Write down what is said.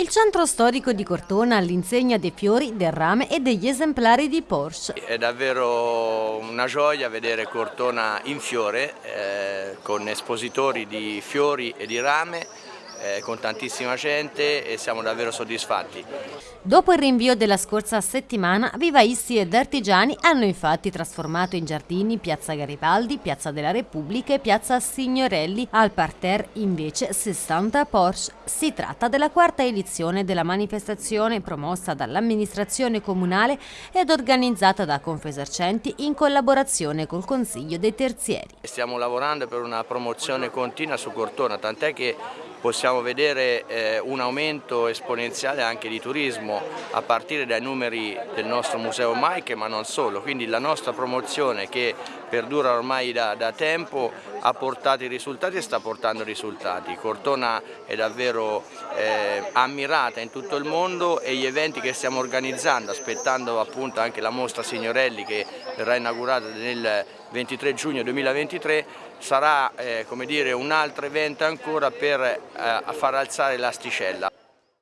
Il centro storico di Cortona all'insegna dei fiori, del rame e degli esemplari di Porsche. È davvero una gioia vedere Cortona in fiore eh, con espositori di fiori e di rame eh, con tantissima gente e siamo davvero soddisfatti. Dopo il rinvio della scorsa settimana, vivaisti ed artigiani hanno infatti trasformato in giardini Piazza Garibaldi, Piazza della Repubblica e Piazza Signorelli. Al parterre invece 60 Porsche. Si tratta della quarta edizione della manifestazione promossa dall'amministrazione comunale ed organizzata da Confesercenti in collaborazione col Consiglio dei Terzieri. Stiamo lavorando per una promozione continua su Cortona, tant'è che possiamo vedere eh, un aumento esponenziale anche di turismo a partire dai numeri del nostro Museo Maiche ma non solo, quindi la nostra promozione che perdura ormai da, da tempo ha portato i risultati e sta portando risultati. Cortona è davvero eh, ammirata in tutto il mondo e gli eventi che stiamo organizzando, aspettando appunto anche la mostra Signorelli che verrà inaugurata nel 23 giugno 2023, sarà eh, un altro evento ancora per eh, far alzare l'asticella.